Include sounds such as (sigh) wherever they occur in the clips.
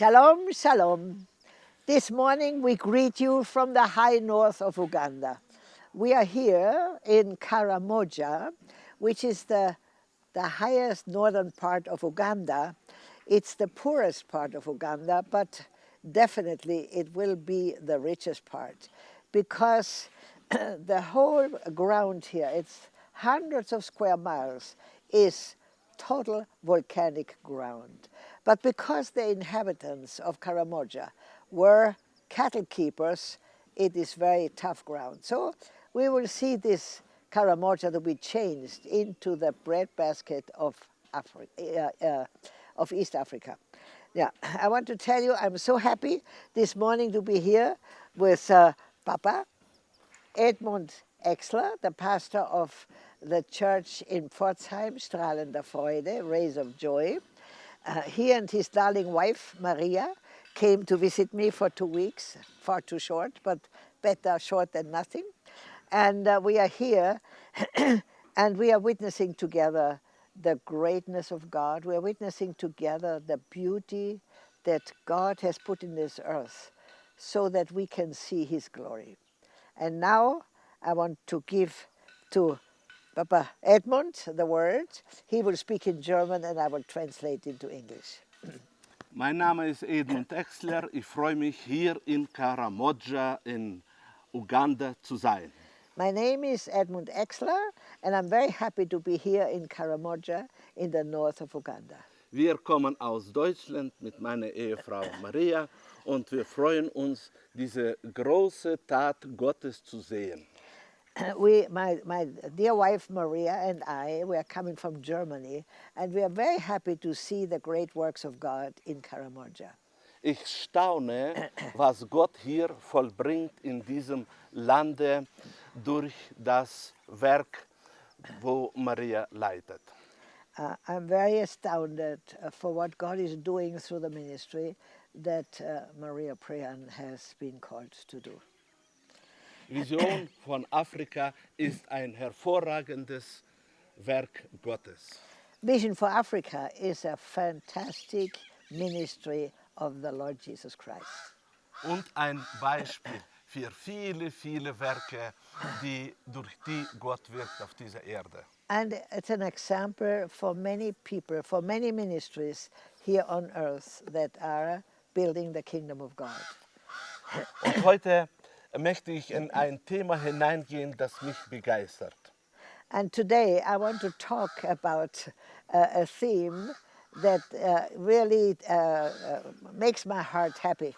Shalom, shalom. This morning we greet you from the high north of Uganda. We are here in Karamoja, which is the, the highest northern part of Uganda. It's the poorest part of Uganda, but definitely it will be the richest part because (clears throat) the whole ground here, it's hundreds of square miles, is total volcanic ground. But because the inhabitants of Karamoja were cattle keepers, it is very tough ground. So we will see this Karamoja to be changed into the breadbasket of, Afri uh, uh, of East Africa. Yeah, I want to tell you I'm so happy this morning to be here with uh, Papa Edmund Exler, the pastor of the church in Pforzheim, Strahlender Freude, Rays of Joy. Uh, he and his darling wife, Maria, came to visit me for two weeks, far too short, but better short than nothing. And uh, we are here (clears throat) and we are witnessing together the greatness of God. We are witnessing together the beauty that God has put in this earth so that we can see his glory. And now I want to give to Papa Edmund the word. He will speak in German and I will translate into English. (clears throat) Mein Name ist Edmund Exler. Ich freue mich, hier in Karamoja in Uganda zu sein. My name is Edmund Exler and I'm very happy to be here in Karamoja in the north of Uganda. Wir kommen aus Deutschland mit meiner Ehefrau Maria und wir freuen uns, diese große Tat Gottes zu sehen. (coughs) we, my, my dear wife Maria and I, we are coming from Germany, and we are very happy to see the great works of God in Karamoja. Ich staune, (coughs) was Gott hier vollbringt in diesem Lande durch das Werk, wo Maria leitet. Uh, I'm very astounded uh, for what God is doing through the ministry that uh, Maria Prehan has been called to do. Vision von Afrika ist ein hervorragendes Werk Gottes. Vision for Africa is a fantastic ministry of the Lord Jesus Christ. Und ein Beispiel für viele, viele Werke, die, durch die Gott wirkt auf dieser Erde. And it's an example for many people, for many ministries here on earth that are building the kingdom of God. Und heute möchte ich in ein Thema hineingehen, das mich begeistert. And today I want to talk about uh, a theme that uh, really uh, uh makes my heart happy.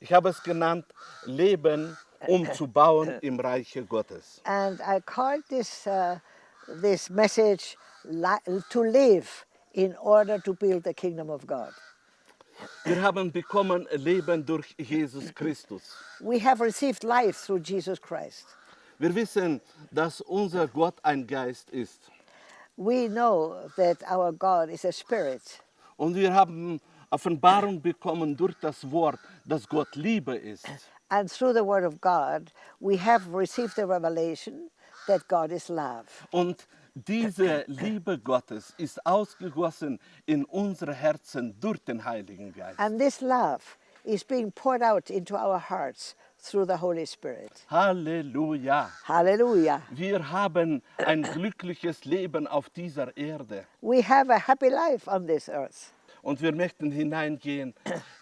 Ich habe es genannt, Leben um zu bauen (laughs) im Reiche Gottes. And I called this, uh, this message to live in order to build the kingdom of God. Wir haben bekommen Leben durch Jesus Christus. We have received life through Jesus Christ. Wir wissen, dass unser Gott ein Geist ist. We know that our God is a spirit. Und wir haben Offenbarung bekommen durch das Wort, dass Gott Liebe ist. And through the word of God, we have received the revelation that God is love. Und diese Liebe Gottes ist ausgegossen in unsere Herzen durch den Heiligen Geist. And this love is being poured out into our hearts through the Holy Spirit. Halleluja. Halleluja. Wir haben ein glückliches Leben auf dieser Erde. We have a happy life on this earth. Und wir möchten hineingehen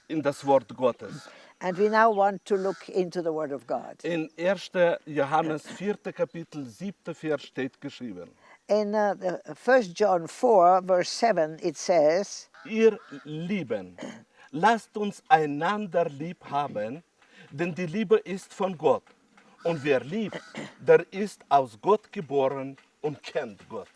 in das Wort Gottes. And we now want to look into the Word of God. In 1. Johannes 4. Kapitel 7. Vers steht geschrieben. In uh, 1 John 4, verse 7, it says, Ihr Lieben, lasst uns einander lieb haben, denn die Liebe ist von Gott. Und wer liebt, der ist aus Gott geboren und kennt Gott.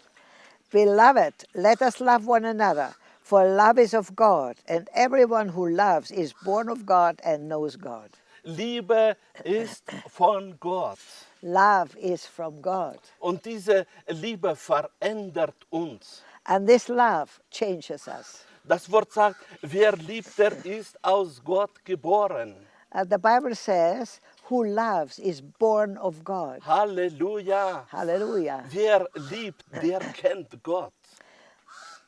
Beloved, let us love one another, for love is of God, and everyone who loves is born of God and knows God. Liebe ist von Gott. Love is from God. Und diese Liebe verändert uns. And this love changes us. Das Wort sagt, wer liebt, der ist aus Gott geboren. Uh, the Bible says, who loves is born of God. Halleluja. Hallelujah. Wer liebt, der kennt Gott.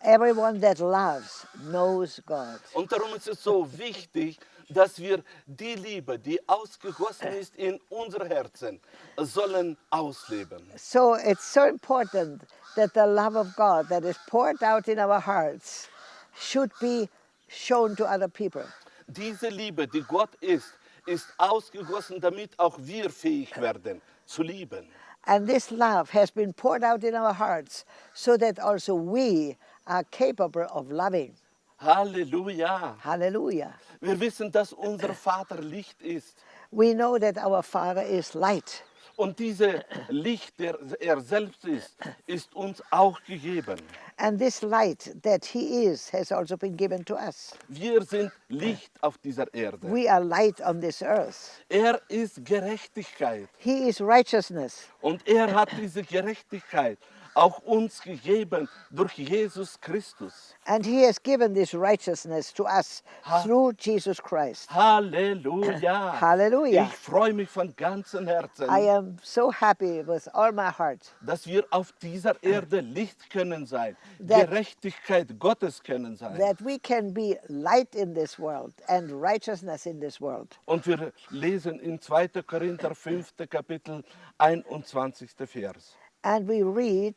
Everyone that loves knows God. Und darum ist es so wichtig, dass wir die Liebe, die ausgegossen ist in unser Herzen, sollen ausleben. So it's so important that the love of God that is poured out in our hearts should be shown to other people. Diese Liebe, die Gott ist, ist ausgegossen, damit auch wir fähig werden zu lieben. And this love has been poured out in our hearts so that also we are capable of loving. Halleluja. Hallelujah. Wir wissen, dass unser Vater Licht ist. We know that our Father is light. Und diese Licht, der er selbst ist, ist uns auch gegeben. And this light that He is has also been given to us. Wir sind Licht auf dieser Erde. We are light on this earth. Er ist Gerechtigkeit. He is righteousness. Und er hat diese Gerechtigkeit auch uns gegeben durch Jesus Christus. And He has given this righteousness to us through Jesus Christ. Halleluja. (clears throat) Halleluja. Ich freue mich von ganzem Herzen, I am so happy with all my heart dass wir auf dieser Erde Licht können sein, That- Gerechtigkeit Gottes können sein. that we can be light in this world and righteousness in this world. Und wir lesen in 2. Korinther 5. Kapitel 21. Vers. And we read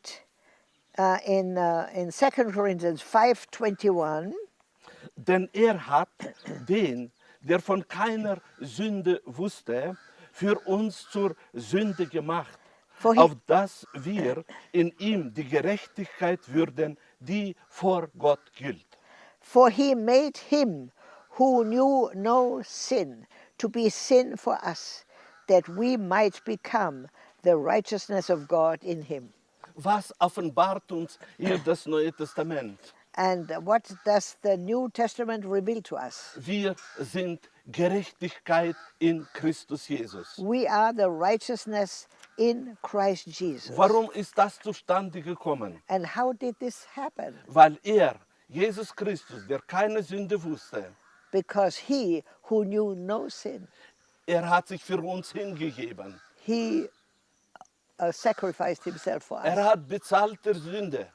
uh, in, uh, in 2 Corinthians 5.21, Denn er hat den, der von keiner Sünde wusste, für uns zur Sünde gemacht, Vorhin- auf dass wir in ihm die Gerechtigkeit würden, die vor Gott gilt. For he made him who knew no sin to be sin for us, that we might become the righteousness of God in him. Was offenbart uns hier (clears throat) das Neue Testament? And what does the New Testament reveal to us? Wir sind Gerechtigkeit in Christus Jesus. We are the righteousness in Christ Jesus. Warum ist das zustande gekommen? And how did this happen? Weil er, Jesus Christus, der keine Sünde wusste, Because he who knew no sin, er hat sich für uns hingegeben. he uh, sacrificed himself for Er us. hat bezahlte Sünde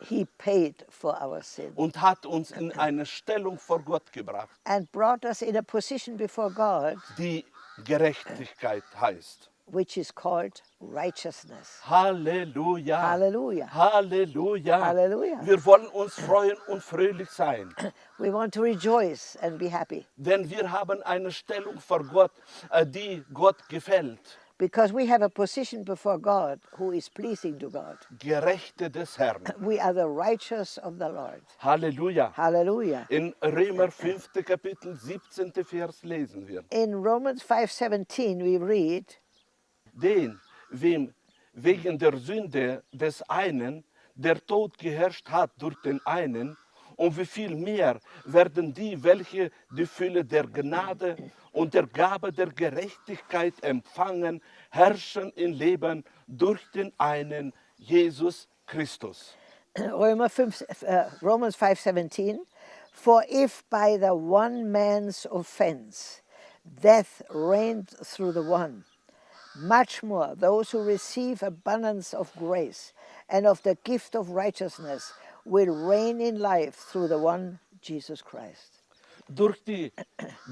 He paid for our sin und hat uns in eine Stellung vor Gott gebracht, and brought us in a position before God die Gerechtigkeit heißt. which is called righteousness. Halleluja. Halleluja. Halleluja. Halleluja. Wir wollen uns freuen und fröhlich sein, (clears throat) We want to rejoice and be happy denn wir haben eine Stellung vor Gott, äh, die Gott gefällt. Because we have a position before God who is pleasing to God. Gerechte des Herrn. (laughs) We are the righteous of the Lord. Halleluja. Hallelujah. In Römer 5. Kapitel 17. Vers lesen wir. In Romans 5:17 we read, Den, wem wegen der Sünde des einen der Tod geherrscht hat durch den einen, und wie viel mehr werden die, welche die Fülle der Gnade und der Gabe der Gerechtigkeit empfangen, herrschen in Leben durch den einen, Jesus Christus. Römer 5, uh, Romans 5:17, for if by the one man's offense death reigned through the one, much more those who receive abundance of grace and of the gift of righteousness will reign in life through the one Jesus Christ. Durch die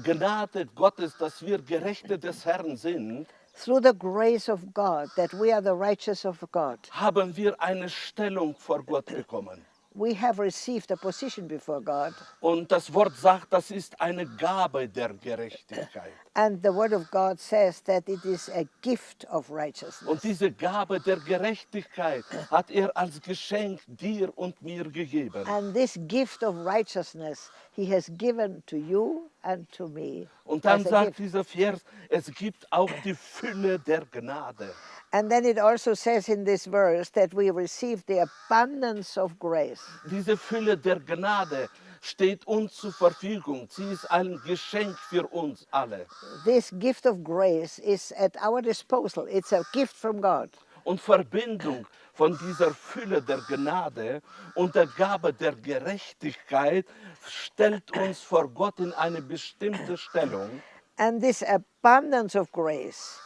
Gnade Gottes, dass wir Gerechte des Herrn sind, Through the grace of God, that we are the righteous of God, haben wir eine Stellung vor Gott bekommen. We have received a position before God, Und das Wort sagt, das ist eine Gabe der Gerechtigkeit. (coughs) and the Word of God says that it is a gift of righteousness. Und diese Gabe der Gerechtigkeit hat er als Geschenk dir und mir gegeben. And this gift of righteousness he has given to you and to me. Und dann sagt gift. dieser Vers, es gibt auch die Fülle der Gnade. And then it also says in this verse that we receive the abundance of grace. Diese Fülle der Gnade steht uns zur Verfügung. Sie ist ein Geschenk für uns alle. This gift of grace is at our disposal. It's a gift from God. Und Verbindung von dieser Fülle der Gnade und der Gabe der Gerechtigkeit stellt uns vor Gott in eine bestimmte Stellung. And this abundance of grace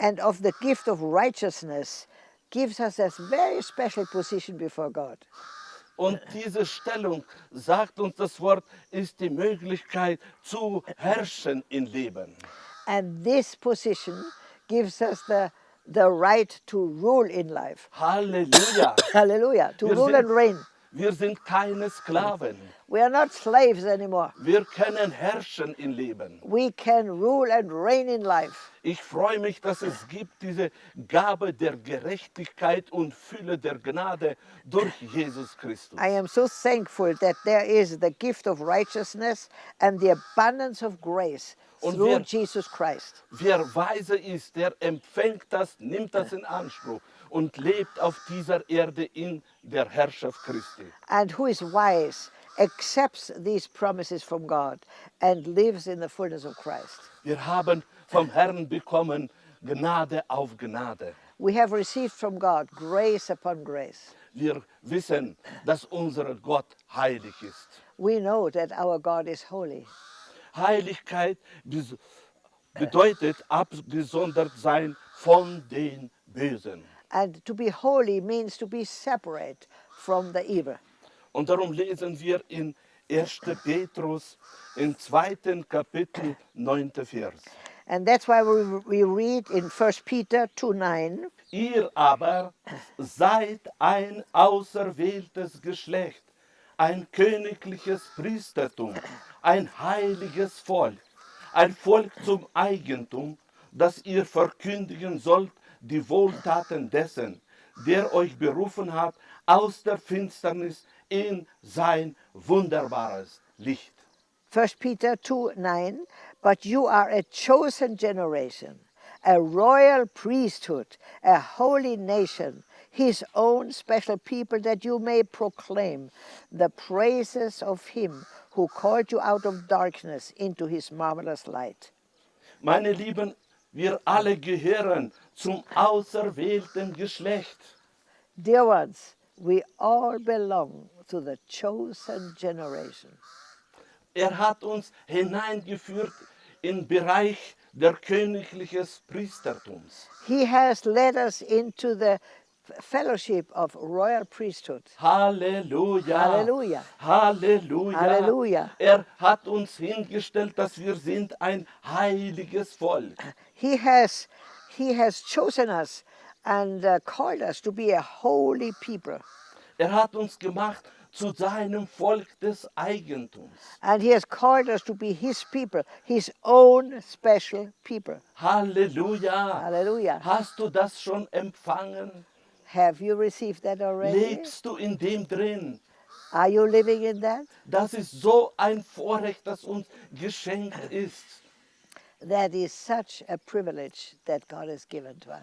and of the gift of righteousness gives us a very special position before God. Und diese Stellung, sagt uns das Wort, ist die Möglichkeit zu herrschen im Leben. And this position gives us the, the right to rule in life. Halleluja. (laughs) Hallelujah. To Wir rule and reign. Wir sind keine Sklaven. We are not slaves anymore. Wir können herrschen im Leben. We can rule and reign in life. Ich freue mich, dass es gibt diese Gabe der Gerechtigkeit und Fülle der Gnade durch Jesus Christus. I am so thankful that there is the gift of righteousness and the abundance of grace Und through wir- Jesus Christ. Wer weise ist, der empfängt das, nimmt das in Anspruch und lebt auf dieser Erde in der Herrschaft Christi. And who is wise accepts these promises from God and lives in the fullness of Christ. Wir haben vom Herrn bekommen Gnade auf Gnade. We have received from God grace upon grace. Wir wissen, dass unser Gott heilig ist. We know that our God is holy. Heiligkeit bedeutet abgesondert sein von den Bösen. And to be holy means to be separate from the evil. Und darum lesen wir in 1. Petrus im zweiten Kapitel, 9. Vers. And that's why we, we read in 1 Peter 2 9, Ihr aber seid ein auserwähltes Geschlecht, ein königliches Priestertum, ein heiliges Volk, ein Volk zum Eigentum, das ihr verkündigen sollt die Wohltaten dessen, der euch berufen hat aus der Finsternis in sein wunderbares Licht. 1 Peter 2 9, but you are a chosen generation, a royal priesthood, a holy nation, his own special people, that you may proclaim the praises of him who called you out of darkness into his marvelous light. Meine Lieben, wir alle gehören zum auserwählten Geschlecht. Dear ones, we all belong to the chosen generation. Er hat uns hineingeführt in Bereich der königliches Priestertums. He has led us into the fellowship of royal priesthood. Halleluja. Halleluja. Halleluja. Halleluja. Er hat uns hingestellt, dass wir sind ein heiliges Volk. He has, he has chosen us and uh, called us to be a holy people. Er hat uns gemacht zu seinem Volk des Eigentums. And he has called us to be his people, his own special people. Halleluja. Hallelujah. Hast du das schon empfangen? Have you received that already? Lebst du in dem drin? Are you living in that? Das ist so ein Vorrecht, das uns geschenkt ist.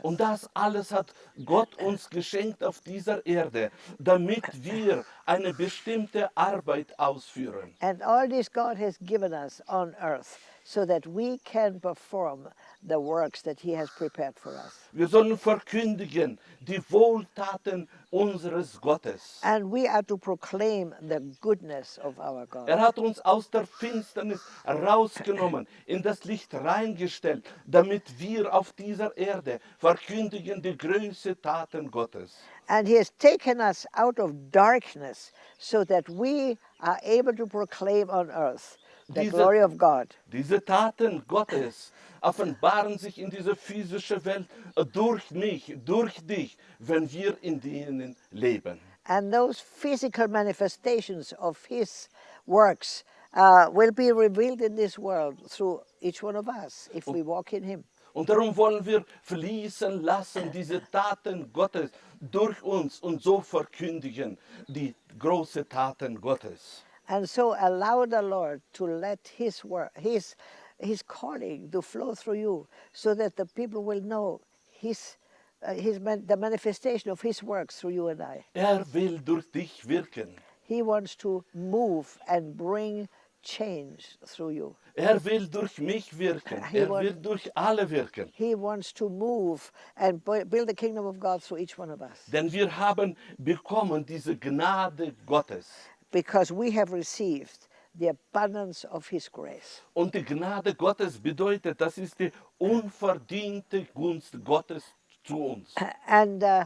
Und das alles hat Gott uns geschenkt auf dieser Erde, damit wir eine bestimmte Arbeit ausführen. And all this God has given us on earth so that we can perform the works that He has prepared for us. Wir sollen verkündigen die Wohltaten unseres Gottes. And we are to proclaim the goodness of our God. Er hat uns aus der Finsternis rausgenommen, in das Licht reingestellt, damit wir auf dieser Erde verkündigen die größten Taten Gottes. And He has taken us out of darkness so that we are able to proclaim on earth the Diese- glory of God. Diese Taten Gottes offenbaren sich in diese physische Welt durch mich, durch dich, wenn wir in denen leben. And those physical manifestations of His works uh, will be revealed in this world through each one of us if we walk in Him. Und darum wollen wir fließen lassen, diese Taten Gottes durch uns und so verkündigen die großen Taten Gottes. And so allow the Lord to let His work, His, His calling to flow through you so that the people will know His, uh, his man, the manifestation of His works through you and I. Er will durch dich wirken. He wants to move and bring change through you. Er will durch mich wirken. He Er will durch alle wirken. He wants to move and build the kingdom of God through each one of us Denn wir haben bekommen diese Gnade Gottes. Because we have received the abundance of His grace. Und die Gnade Gottes bedeutet, das ist die unverdiente Gunst Gottes zu uns. And uh,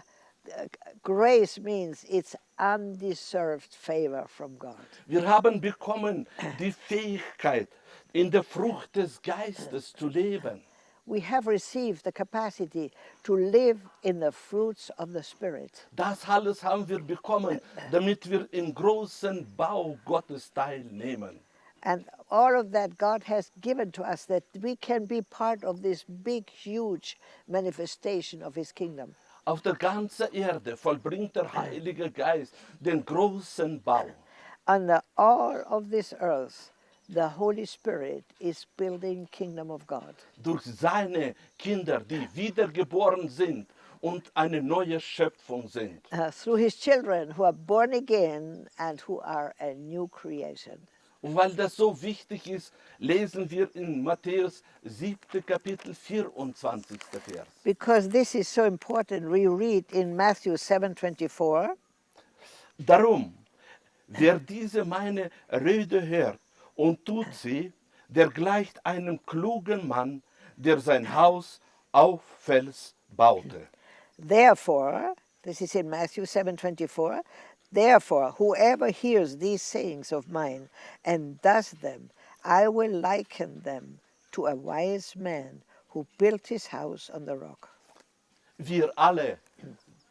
grace means it's undeserved favor from God. Wir haben bekommen die Fähigkeit, in der Frucht des Geistes zu leben. We have received the capacity to live in the fruits of the Spirit. Das alles haben wir bekommen, (clears throat) damit wir im großen Bau Gottes teilnehmen. And all of that God has given to us that we can be part of this big, huge manifestation of His kingdom. Auf der ganzen Erde vollbringt der Heilige Geist den großen Bau. (clears throat) Under all of this earth, the Holy Spirit is building kingdom of God. Durch seine Kinder, die wiedergeboren sind und eine neue Schöpfung sind. Uh, through His children who are born again and who are a new creation. Und weil das so wichtig ist, lesen wir in Matthäus 7. Kapitel 24. Vers. Because this is so important, we read in Matthew 7:24, Darum, wer diese meine Rede hört und tut sie, der gleicht einem klugen Mann, der sein Haus auf Fels baute. Therefore, this is in Matthew 7:24, therefore whoever hears these sayings of mine and does them, I will liken them to a wise man who built his house on the rock. Wir alle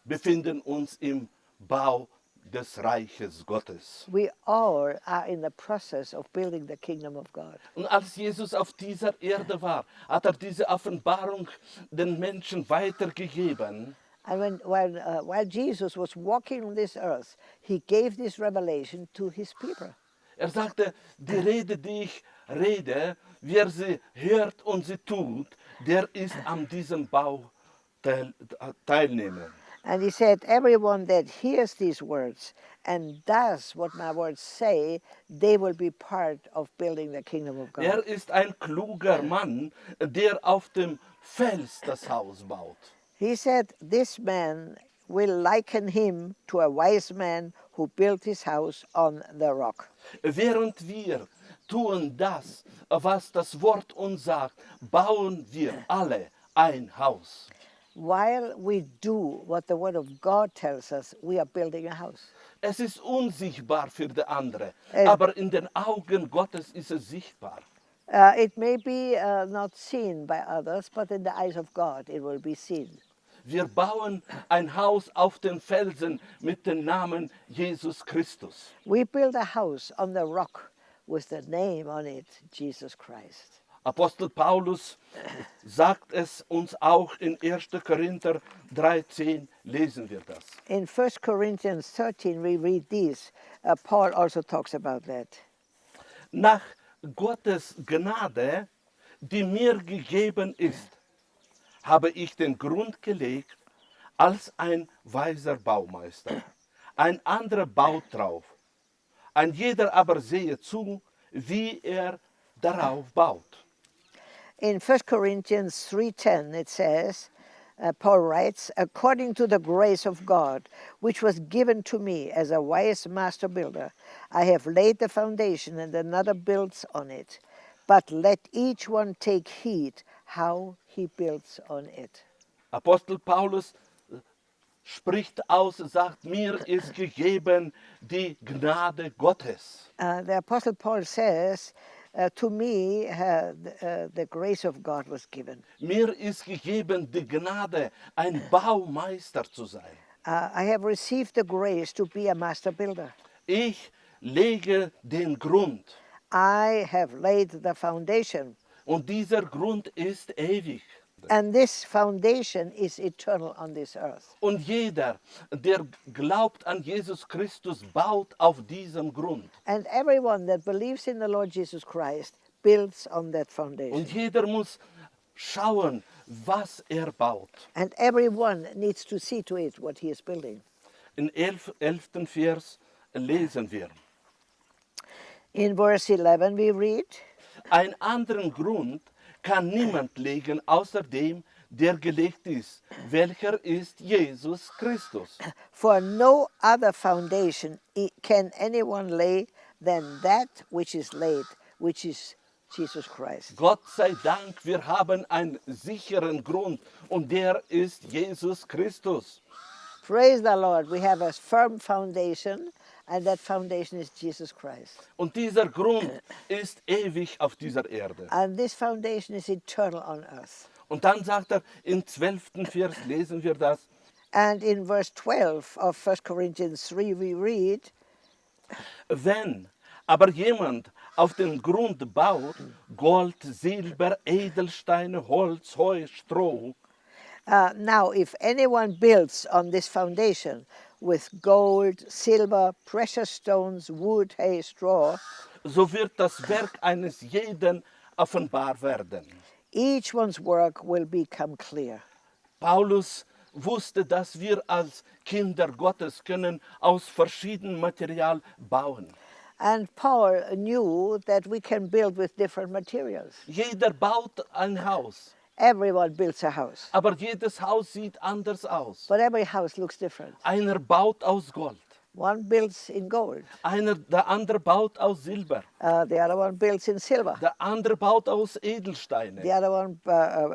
befinden uns im Bau des Reiches Gottes. We all are in the process of building the kingdom of God. Und als Jesus auf dieser Erde war, hat er diese Offenbarung den Menschen weitergegeben. And when, when, uh, while Jesus was walking on this earth, he gave this revelation to his people. Er sagte, die Rede, die ich rede, wer sie hört und sie tut, der ist an diesem Bau teil, teilnehmen. And he said, Everyone that hears these words and does what my words say, they will be part of building the kingdom of God. Er ist ein kluger Mann, der auf dem Fels das Haus baut. He said, This man will liken him to a wise man who built his house on the rock. Während wir tun das, was das Wort uns sagt, bauen wir alle ein Haus. While we do what the word of God tells us, we are building a house. Es ist unsichtbar für die andere, Äh. aber in den Augen Gottes ist es sichtbar. Uh, it may be uh, not seen by others, but in the eyes of God it will be seen. Wir bauen ein Haus auf den Felsen mit dem Namen Jesus Christus. We build a house on the rock with the name on it, Jesus Christ. Apostel Paulus sagt es uns auch in 1. Korinther 3,10 lesen wir das. In 1 Corinthians 13, we read this. Uh, Paul also talks about that. Nach Gottes Gnade, die mir gegeben ist, habe ich den Grund gelegt als ein weiser Baumeister. Ein anderer baut drauf. Ein jeder aber sehe zu, wie er darauf baut. In 1 Corinthians 3:10 it says, uh, Paul writes, according to the grace of God, which was given to me as a wise master builder, I have laid the foundation and another builds on it. But let each one take heed how he builds on it. Apostel Paulus äh, spricht aus, sagt, mir ist gegeben die Gnade Gottes. Uh, the Apostle Paul says, uh, To me, uh, the, uh, the grace of God was given. Mir ist gegeben die Gnade, ein Baumeister zu sein. I have received the grace to be a master builder. Ich lege den Grund I have laid the foundation, und dieser Grund ist ewig. And this foundation is eternal on this earth. Und jeder, der glaubt an Jesus Christus, baut auf diesem Grund. And everyone that believes in the Lord Jesus Christ builds on that Und foundation. jeder muss schauen, was er baut. And everyone needs to see to it what he is building. In 11. 11. Vers lesen wir. In verse 11, we read, Einen anderen Grund kann niemand legen, außer dem, der gelegt ist, welcher ist Jesus Christus. For no other foundation can anyone lay than that which is laid, which is Jesus Christ. Gott sei Dank, wir haben einen sicheren Grund und der ist Jesus Christus. Praise the Lord. We have a firm foundation, and that foundation is Jesus Christ. Und dieser Grund ist ewig auf dieser Erde. And this foundation is eternal on earth. Und dann sagt er, im 12. Vers lesen wir das, And in verse 12 of 1 Corinthians 3, we read, wenn aber jemand auf den Grund baut, Gold, Silber, Edelsteine, Holz, Heu, Stroh, uh, Now, if anyone builds on this foundation with gold, silver, precious stones, wood, hay, straw, so wird das Werk eines jeden offenbar werden. each one's work will become clear. Paulus wusste, dass wir als Kinder Gottes können aus verschiedenem Material bauen. And Paul knew that we can build with different materials. Jeder baut ein Haus, Everyone builds a house, aber jedes Haus sieht anders aus. but every house looks different. Einer baut aus Gold, One builds in gold, einer, der andere baut aus Silber, uh, the other one builds in silver, der andere baut aus the Edelsteine. other one uh,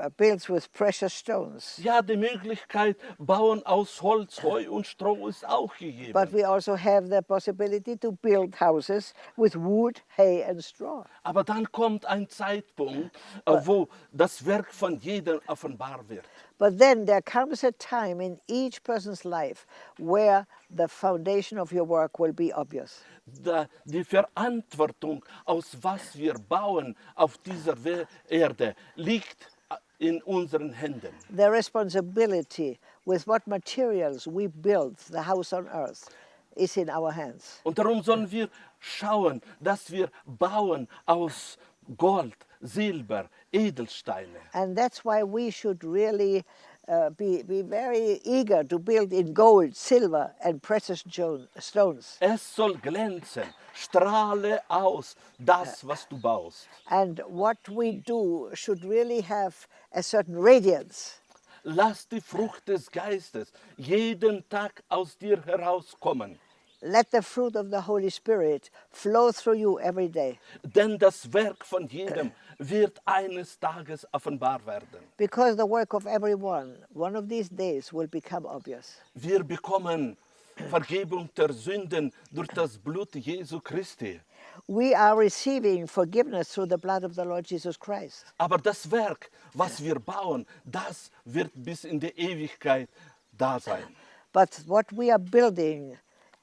uh, builds with precious stones. Ja, die Möglichkeit, bauen aus Holz, Heu und Stroh ist auch But gegeben. we also have the possibility to build houses with wood, hay, and straw. Aber dann kommt ein Zeitpunkt, äh, wo das Werk von jedem offenbar wird. But then there comes a time in each person's life where the foundation of your work will be obvious. Da, die Verantwortung, aus was wir bauen auf dieser Erde, liegt äh, in unseren Händen. The responsibility with what materials we build the house on earth is in our hands. Und darum sollen wir schauen, dass wir bauen aus Gold, Silber, Edelsteine. And that's why we should really uh, be, be very eager to build in gold, silver, and precious stones. Es soll glänzen, strahle aus das, was du baust. And what we do should really have a certain radiance. Lass die Frucht des Geistes jeden Tag aus dir herauskommen. Let the fruit of the Holy Spirit flow through you every day. Denn das Werk von jedem eh. wird eines Tages offenbar werden. Because the work of everyone, one of these days, will become obvious. Wir bekommen Vergebung der Sünden durch das Blut Jesu Christi. We are receiving forgiveness through the blood of the Lord Jesus Christ. Aber das Werk, was eh. wir bauen, das wird bis in die Ewigkeit da sein. But what we are building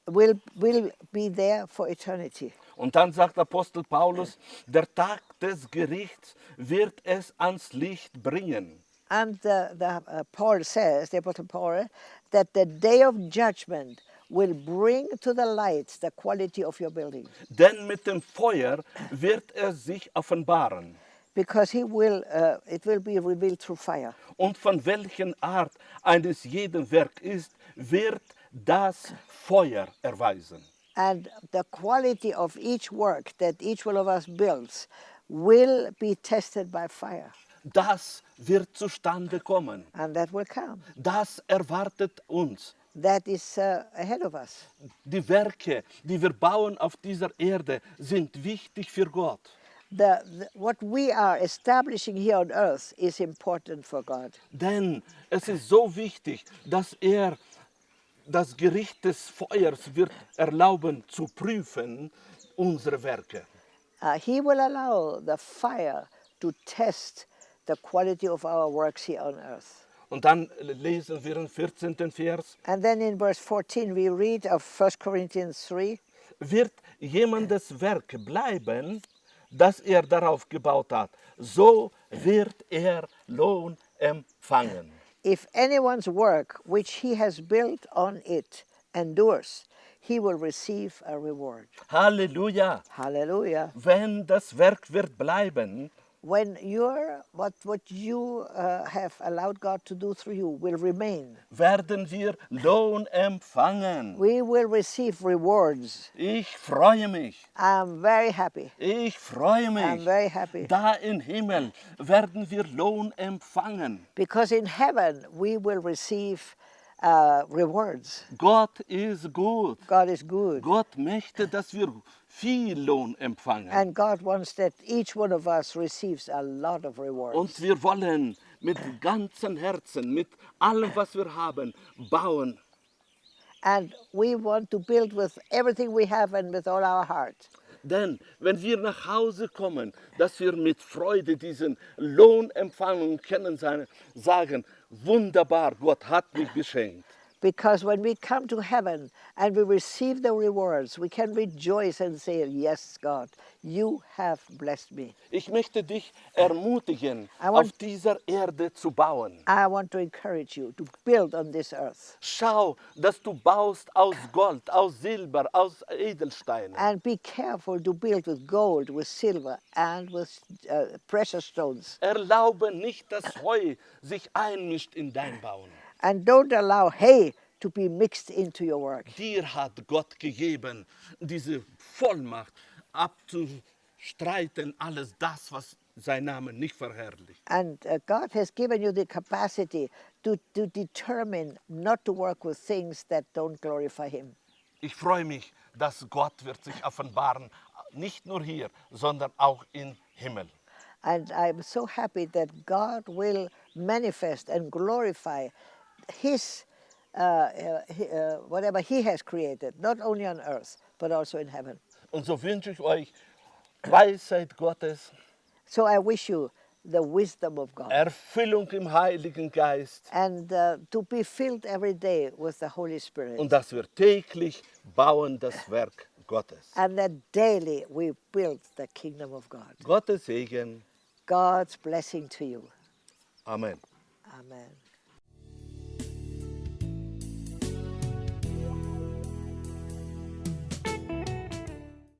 will, will be there for eternity. Und dann sagt Apostel Paulus, der Tag des Gerichts wird es ans Licht bringen. And the, the, uh, Paul says, the Apostle Paul, that the day of judgment will bring to the light the quality of your building. Denn mit dem Feuer wird er sich offenbaren. Because he will, uh, it will be revealed through fire. Und von welchen Art eines jeden Werk ist, wird das Feuer erweisen. And the quality of each work that each one of us builds will be tested by fire. Das wird zustande kommen. And that will come. Das erwartet uns. That is uh, ahead of us. Die Werke, die wir bauen auf dieser Erde, sind wichtig für Gott. The, the, what we are establishing here on earth is important for God. Denn es ist so wichtig, dass er das Gericht des Feuers wird erlauben zu prüfen unsere Werke. Uh, he will allow the fire to test the quality of our works here on earth. Und dann lesen wir im 14. Vers, And then in verse 14, we read of 1 Corinthians 3 wird jemandes Werk bleiben, das er darauf gebaut hat, so wird er Lohn empfangen. If anyone's work which he has built on it endures, he will receive a reward. Halleluja! Hallelujah. Wenn das Werk wird bleiben, When your what what you uh, have allowed God to do through you will remain, werden wir Lohn empfangen. we will receive rewards. Ich freue mich. I'm very happy. Ich freue mich. I'm very happy Da im Himmel werden wir Lohn empfangen. because in heaven we will receive uh, rewards. Gott ist gut. God is good, Gott möchte, dass wir viel Lohn empfangen. and God wants that each one of us receives a lot of rewards. Und wir wollen mit ganzem Herzen, mit allem, was wir haben, bauen. And we want to build with everything we have and with all our heart. Denn wenn wir nach Hause kommen, dass wir mit Freude diesen Lohn empfangen und können sagen, wunderbar, Gott hat mich beschenkt. Because when we come to heaven and we receive the rewards, we can rejoice and say, Yes, God, you have blessed me. Ich möchte dich ermutigen, I want- auf dieser Erde zu bauen. I want to encourage you to build on this earth Schau, dass du baust aus Gold, aus Silber, aus Edelsteinen. and be careful to build with gold, with silver, and with uh, precious stones. Erlaube nicht, dass Heu sich einmischt in dein Bauen. And don't allow hay to be mixed into your work. Dir hat Gott gegeben, diese Vollmacht abzustreiten, alles das, was sein Name nicht verherrlicht. And uh, God has given you the capacity to, to determine not to work with things that don't glorify Him. Ich freue mich, dass Gott wird sich offenbaren, nicht nur hier, sondern auch im Himmel. And I'm so happy that God will manifest and glorify His, uh, uh, uh, whatever He has created, not only on earth, but also in heaven. Und so wünsche ich euch Weisheit Gottes, So I wish you the wisdom of God Erfüllung im Heiligen Geist and uh, to be filled every day with the Holy Spirit. und dass wir täglich bauen das Werk Gottes. and that daily we build the kingdom of God. Gottes Segen. God's blessing to you. Amen. Amen.